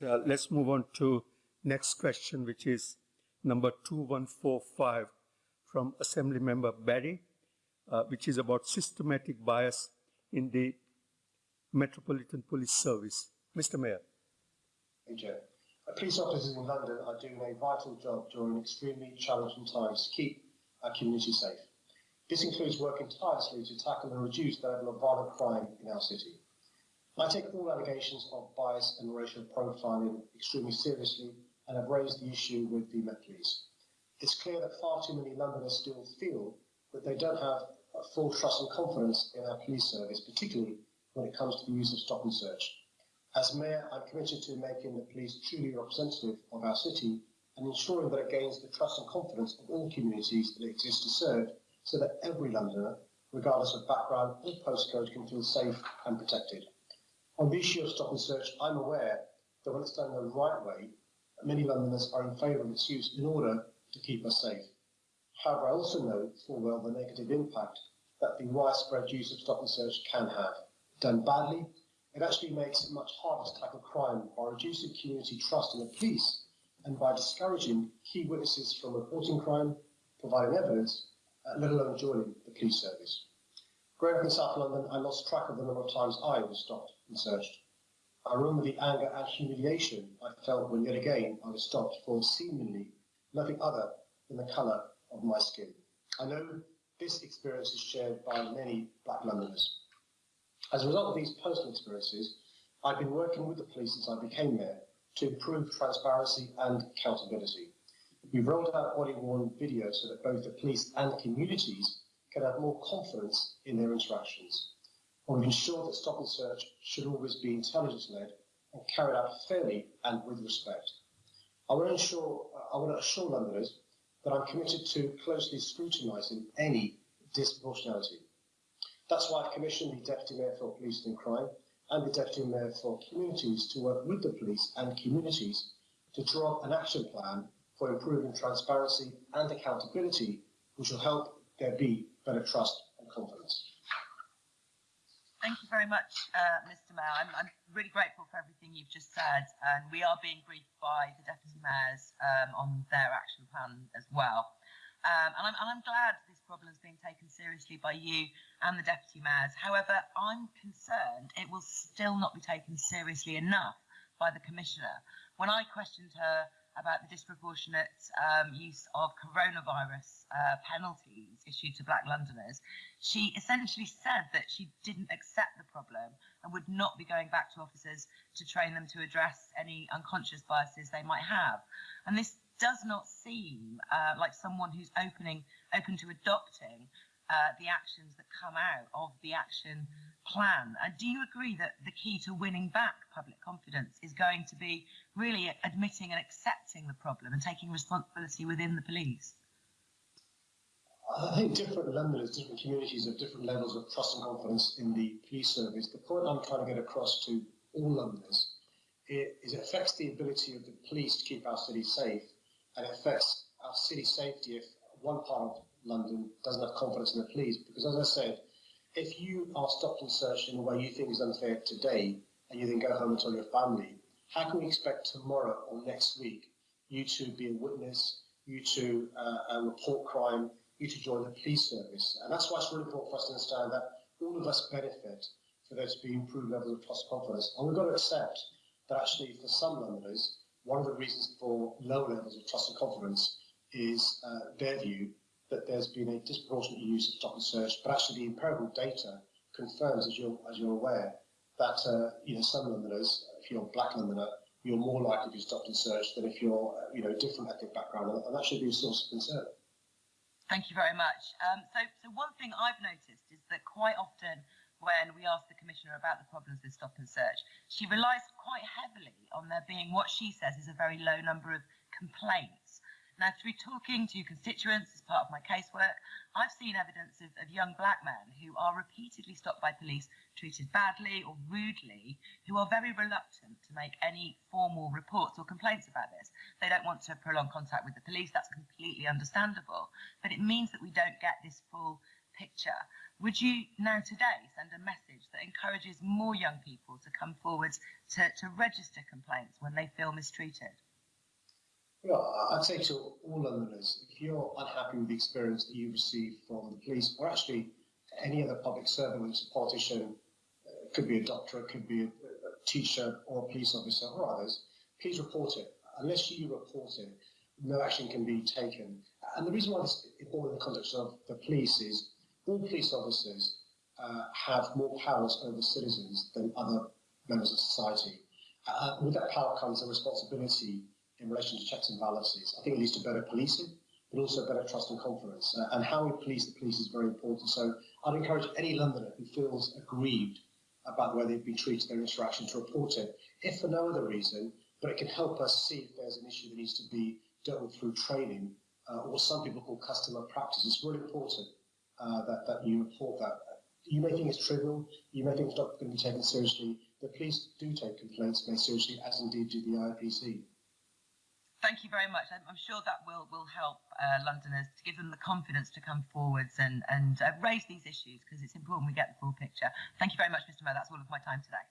Uh, let's move on to next question, which is number 2145 from Assembly Member Berry, uh, which is about systematic bias in the Metropolitan Police Service. Mr. Mayor. Thank you. Police officers in London are doing a vital job during extremely challenging times to keep our community safe. This includes working tirelessly to tackle and reduce the level of violent crime in our city. I take all allegations of bias and racial profiling extremely seriously and have raised the issue with the Met Police. It's clear that far too many Londoners still feel that they don't have full trust and confidence in our police service, particularly when it comes to the use of stop and search. As Mayor, I'm committed to making the police truly representative of our city and ensuring that it gains the trust and confidence of all communities that it exists to serve so that every Londoner, regardless of background or postcode, can feel safe and protected. On the issue of stop and search, I'm aware that when it's done the right way, many Londoners are in favour of its use in order to keep us safe. However, I also know full well the negative impact that the widespread use of stop and search can have. Done badly, it actually makes it much harder to tackle crime by reducing community trust in the police and by discouraging key witnesses from reporting crime, providing evidence, uh, let alone joining the police service. Growing up in South London, I lost track of the number of times I was stopped and searched. I remember the anger and humiliation I felt when yet again I was stopped for seemingly nothing other than the colour of my skin. I know this experience is shared by many black Londoners. As a result of these personal experiences, I've been working with the police since I became mayor to improve transparency and accountability. We've rolled out body-worn videos so that both the police and communities can have more confidence in their interactions. And we've that stop and search should always be intelligence-led and carried out fairly and with respect. I want to ensure, I want to assure Londoners that I'm committed to closely scrutinising any disproportionality. That's why I've commissioned the Deputy Mayor for Police and Crime and the Deputy Mayor for Communities to work with the police and communities to draw up an action plan for improving transparency and accountability, which will help there be better trust and confidence. Thank you very much, uh, Mr Mayor. I'm, I'm, really grateful for everything you've just said, and we are being briefed by the Deputy Mayors um, on their action plan as well. Um, and, I'm, and, I'm, glad this problem is being taken seriously by you and the Deputy Mayors. However, I'm concerned it will still not be taken seriously enough by the Commissioner. When I questioned her about the disproportionate um, use of coronavirus uh, penalties issued to black Londoners, she essentially said that she didn't accept the problem and would not be going back to officers to train them to address any unconscious biases they might have. And this does not seem uh, like someone who's opening open to adopting uh, the actions that come out of the action plan. Uh, do you agree that the key to winning back public confidence is going to be really admitting and accepting the problem and taking responsibility within the police? I think different Londoners, different communities have different levels of trust and confidence in the police service. The point I'm trying to get across to all Londoners is it affects the ability of the police to keep our city safe and it affects our city safety if one part of London doesn't have confidence in the police. Because as I said, if you are stopped and searched in a way you think is unfair today, and you then go home and tell your family, how can we expect tomorrow or next week you to be a witness, you to uh, uh, report crime, you to join the police service? And that's why it's really important for us to understand that all of us benefit for there to be improved levels of trust confidence. And we've got to accept that actually for some Londoners, one of the reasons for low levels of trust and confidence is uh, their view that there's been a disproportionate use of stop and search, but actually the empirical data confirms, as you're, as you're aware, that uh, you know some Londoners, if you're a black Londoner, you're more likely to be stopped and searched than if you're uh, you know different ethnic background, and that should be a source of concern. Thank you very much. Um, so, so one thing I've noticed is that quite often when we ask the commissioner about the problems with stop and search, she relies quite heavily on there being what she says is a very low number of complaints now, through talking to constituents as part of my casework, I've seen evidence of, of, young black men who are repeatedly stopped by police, treated badly or rudely, who are very reluctant to make any formal reports or complaints about this. They don't want to prolong contact with the police, that's completely understandable. But it means that we don't get this full picture. Would you now today send a message that encourages more young people to come forward to, to register complaints when they feel mistreated? I'd say to all Londoners, if you're unhappy with the experience that you receive from the police, or actually any other public servant, whether it's a politician, uh, it could be a doctor, it could be a, a teacher or a police officer or others, please report it. Unless you report it, no action can be taken. And the reason why this is important in the context of the police is all police officers uh, have more powers over citizens than other members of society. Uh, with that power comes a responsibility in relation to checks and balances. I think it leads to better policing, but also better trust and confidence. Uh, and how we police the police is very important. So I'd encourage any Londoner who feels aggrieved about the way they've been treated, their interaction, to report it, if for no other reason, but it can help us see if there's an issue that needs to be dealt with through training, uh, or some people call customer practice. It's really important uh, that, that you report that. You may think it's trivial, you may think it's not going to be taken seriously. The police do take complaints very seriously, as indeed do the IPC. Thank you very much. I'm, I'm sure that will will help uh, Londoners to give them the confidence to come forwards and and uh, raise these issues because it's important we get the full picture. Thank you very much, Mr. Mayor. That's all of my time today.